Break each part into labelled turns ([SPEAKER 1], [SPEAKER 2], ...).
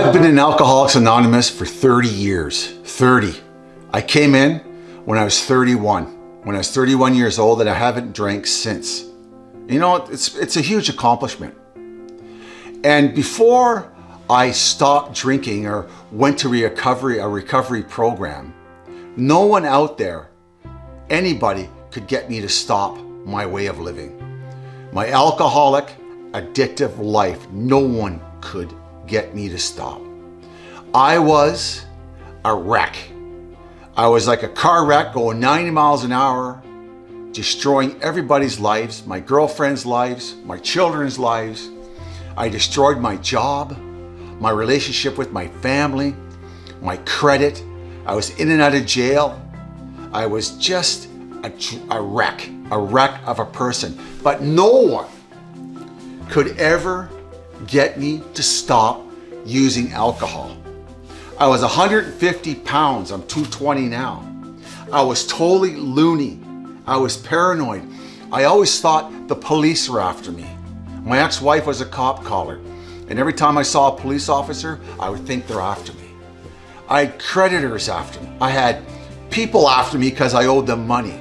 [SPEAKER 1] know, I've been in Alcoholics Anonymous for 30 years, 30. I came in when I was 31, when I was 31 years old and I haven't drank since. You know, it's, it's a huge accomplishment. And before I stopped drinking or went to recovery, a recovery program, no one out there, anybody could get me to stop my way of living. My alcoholic, addictive life, no one could get me to stop. I was a wreck. I was like a car wreck going 90 miles an hour, destroying everybody's lives, my girlfriend's lives, my children's lives. I destroyed my job, my relationship with my family, my credit. I was in and out of jail. I was just a, a wreck, a wreck of a person. But no one could ever get me to stop using alcohol. I was 150 pounds, I'm 220 now. I was totally loony. I was paranoid. I always thought the police were after me. My ex-wife was a cop caller, and every time I saw a police officer, I would think they're after me. I had creditors after me. I had people after me because I owed them money.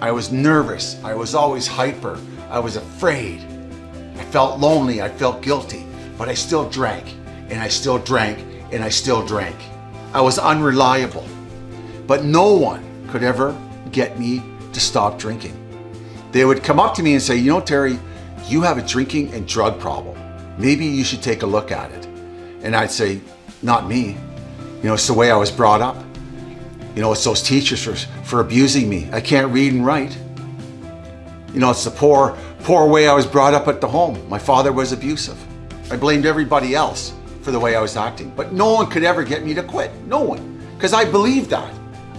[SPEAKER 1] I was nervous. I was always hyper. I was afraid. I felt lonely. I felt guilty, but I still drank and I still drank and I still drank. I was unreliable, but no one could ever get me to stop drinking. They would come up to me and say, you know, Terry, you have a drinking and drug problem. Maybe you should take a look at it. And I'd say, not me. You know, it's the way I was brought up. You know, it's those teachers for, for abusing me. I can't read and write. You know, it's the poor, poor way I was brought up at the home. My father was abusive. I blamed everybody else for the way I was acting. But no one could ever get me to quit. No one. Because I believed that.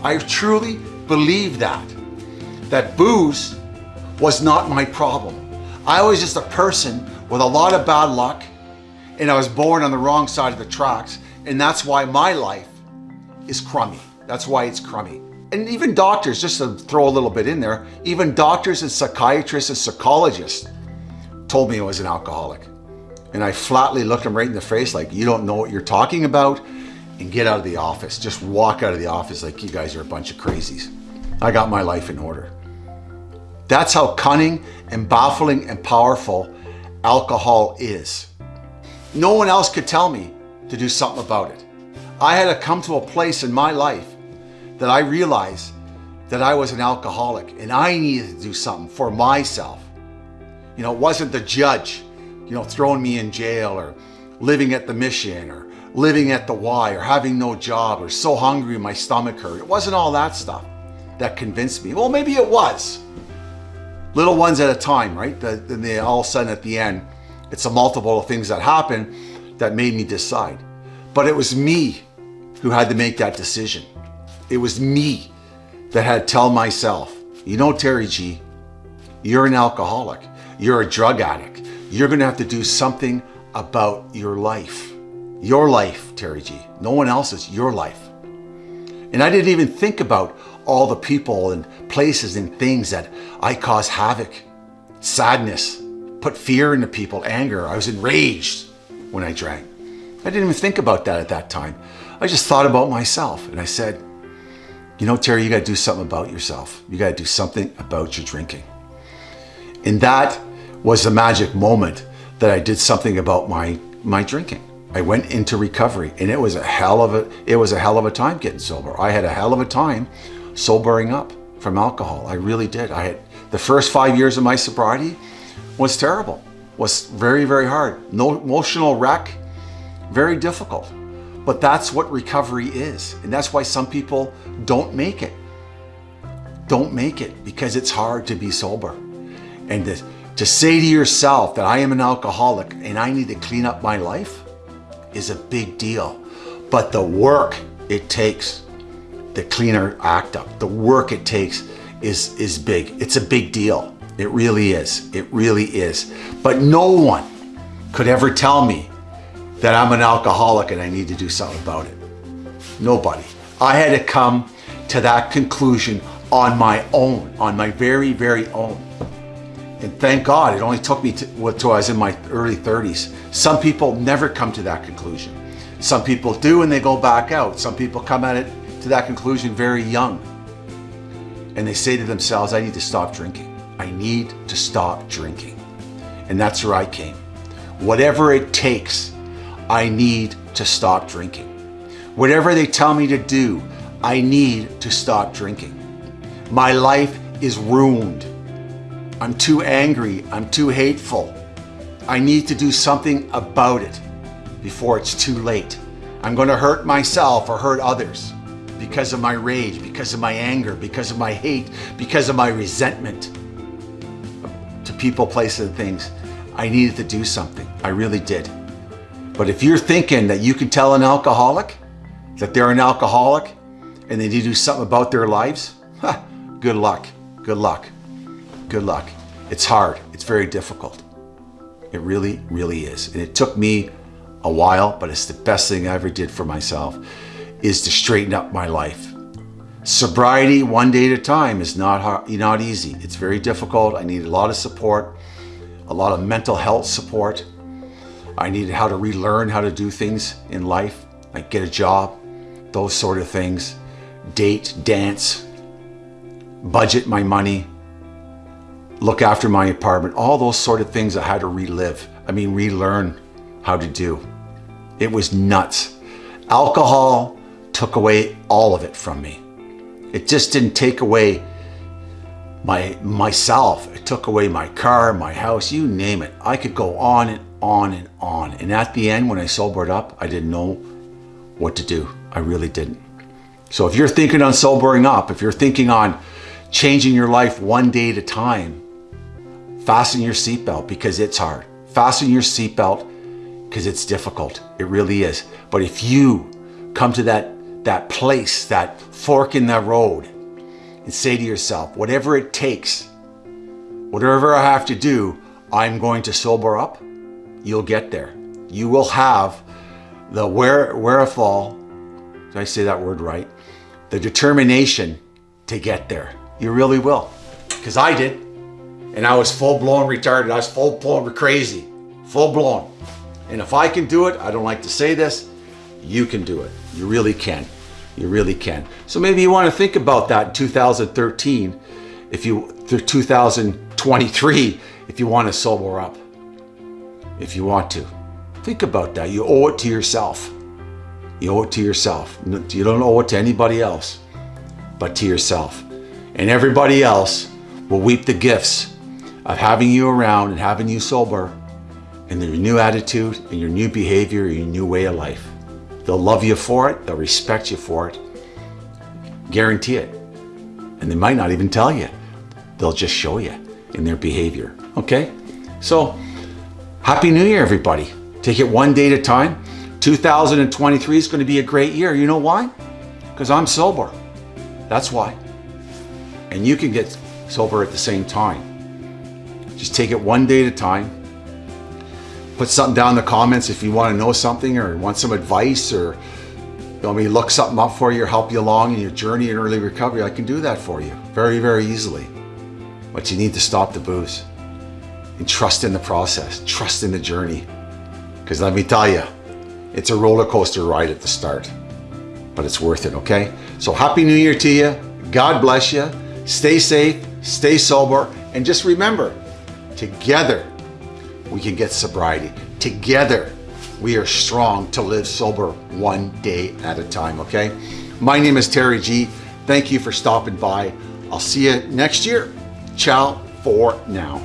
[SPEAKER 1] I truly believed that. That booze was not my problem. I was just a person with a lot of bad luck and I was born on the wrong side of the tracks. And that's why my life is crummy. That's why it's crummy. And even doctors, just to throw a little bit in there, even doctors and psychiatrists and psychologists told me I was an alcoholic. And I flatly looked them right in the face like, you don't know what you're talking about and get out of the office. Just walk out of the office like you guys are a bunch of crazies. I got my life in order. That's how cunning and baffling and powerful alcohol is. No one else could tell me to do something about it. I had to come to a place in my life that I realized that I was an alcoholic and I needed to do something for myself. You know, it wasn't the judge, you know, throwing me in jail or living at the mission or living at the Y or having no job or so hungry my stomach hurt. It wasn't all that stuff that convinced me. Well, maybe it was. Little ones at a time, right? Then they all of a sudden at the end, it's a multiple of things that happen that made me decide. But it was me who had to make that decision. It was me that had tell myself, you know, Terry G, you're an alcoholic. You're a drug addict. You're going to have to do something about your life. Your life, Terry G. No one else's, your life. And I didn't even think about all the people and places and things that I caused havoc, sadness, put fear into people, anger. I was enraged when I drank. I didn't even think about that at that time. I just thought about myself and I said, you know, Terry, you got to do something about yourself. You got to do something about your drinking. And that was the magic moment that I did something about my, my drinking. I went into recovery and it was a hell of a, it was a hell of a time getting sober. I had a hell of a time sobering up from alcohol. I really did. I had the first five years of my sobriety was terrible, was very, very hard. No emotional wreck, very difficult. But that's what recovery is. And that's why some people don't make it. Don't make it because it's hard to be sober. And to, to say to yourself that I am an alcoholic and I need to clean up my life is a big deal. But the work it takes to clean our act up, the work it takes is, is big. It's a big deal. It really is. It really is. But no one could ever tell me that I'm an alcoholic and I need to do something about it. Nobody. I had to come to that conclusion on my own, on my very, very own. And thank God it only took me to, until I was in my early 30s. Some people never come to that conclusion. Some people do and they go back out. Some people come at it to that conclusion very young. And they say to themselves, I need to stop drinking. I need to stop drinking. And that's where I came. Whatever it takes, I need to stop drinking. Whatever they tell me to do, I need to stop drinking. My life is ruined. I'm too angry. I'm too hateful. I need to do something about it before it's too late. I'm going to hurt myself or hurt others because of my rage, because of my anger, because of my hate, because of my resentment to people, places, and things. I needed to do something. I really did. But if you're thinking that you can tell an alcoholic that they're an alcoholic and they need to do something about their lives, huh, good luck, good luck, good luck. It's hard, it's very difficult. It really, really is. And it took me a while, but it's the best thing I ever did for myself is to straighten up my life. Sobriety one day at a time is not hard, not easy. It's very difficult. I need a lot of support, a lot of mental health support. I needed how to relearn how to do things in life, like get a job, those sort of things, date, dance, budget my money, look after my apartment, all those sort of things I had to relive. I mean, relearn how to do. It was nuts. Alcohol took away all of it from me. It just didn't take away my myself. It took away my car, my house, you name it. I could go on and on and on. And at the end, when I sobered up, I didn't know what to do. I really didn't. So if you're thinking on sobering up, if you're thinking on changing your life one day at a time, fasten your seatbelt because it's hard. Fasten your seatbelt because it's difficult. It really is. But if you come to that, that place, that fork in the road, and say to yourself, whatever it takes, whatever I have to do, I'm going to sober up, you'll get there. You will have the where, wherewithal, did I say that word right? The determination to get there. You really will. Because I did. And I was full blown retarded. I was full blown crazy. Full blown. And if I can do it, I don't like to say this, you can do it. You really can. You really can. So maybe you want to think about that in 2013, if you, through 2023, if you want to sober up. If you want to. Think about that. You owe it to yourself. You owe it to yourself. You don't owe it to anybody else, but to yourself. And everybody else will reap the gifts of having you around and having you sober and your new attitude and your new behavior, your new way of life. They'll love you for it. They'll respect you for it. Guarantee it. And they might not even tell you. They'll just show you in their behavior. Okay? So, Happy New Year, everybody. Take it one day at a time. 2023 is going to be a great year. You know why? Because I'm sober. That's why. And you can get sober at the same time. Just take it one day at a time put something down in the comments if you want to know something or want some advice or you want me to look something up for you or help you along in your journey in early recovery, I can do that for you very, very easily. But you need to stop the booze and trust in the process, trust in the journey. Because let me tell you, it's a roller coaster ride at the start, but it's worth it, okay? So happy new year to you. God bless you. Stay safe, stay sober, and just remember, together we can get sobriety. Together, we are strong to live sober one day at a time, okay? My name is Terry G. Thank you for stopping by. I'll see you next year. Ciao for now.